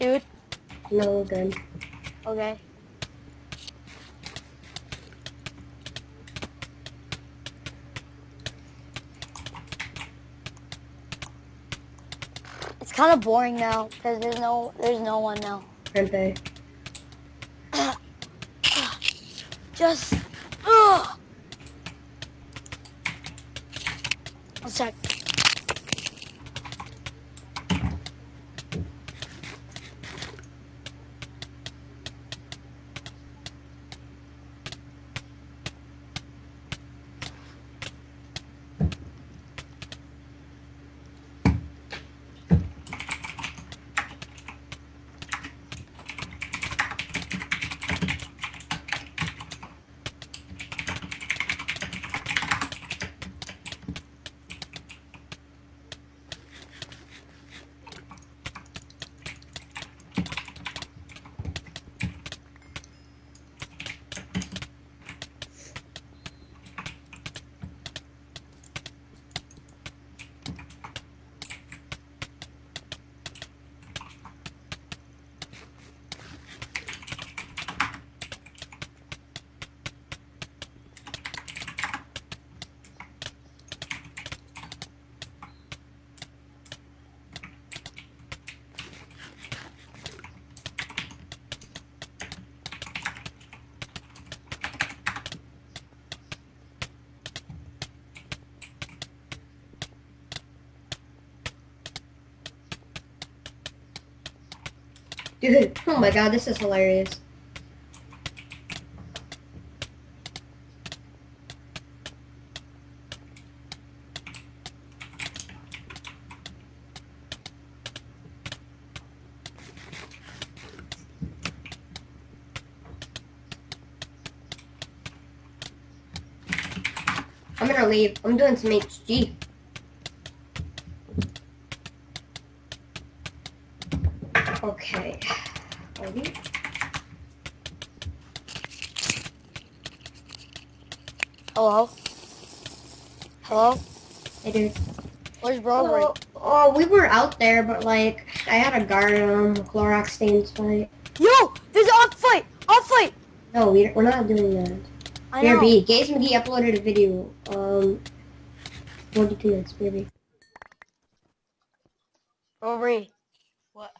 dude? No, we're good. Okay. It's kind of boring now because there's no there's no one now. Pempe. Just ugh. Let's check. Dude, oh my god, this is hilarious. I'm gonna leave. I'm doing some HG. Okay. We? Hello. Hello. Hey, dude. Where's Robert? Oh, we were out there, but like, I had a guard on Clorox stains fight. Yo, there's an off fight. Off fight. No, we, we're not doing that. I Here, know. B. Gaze McGee uploaded a video. Um, 42 minutes, baby. Robert. What?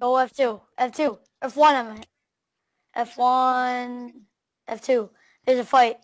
Go F2. F2. F1, I meant. F1. F2. There's a fight.